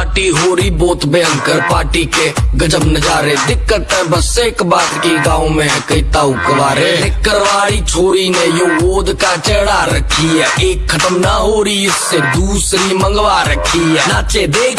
Party हो रही बहुत भयंकर पार्टी के। गजब नजारे, दिक्कत है बस एक बात की, गाँव में है कई ताऊ कबारे करवाड़ी छोरी ने यो गोद का चढ़ा रखी है। एक खत्म ना हो रही, इससे दूसरी मंगवा रखी है। नाचे देख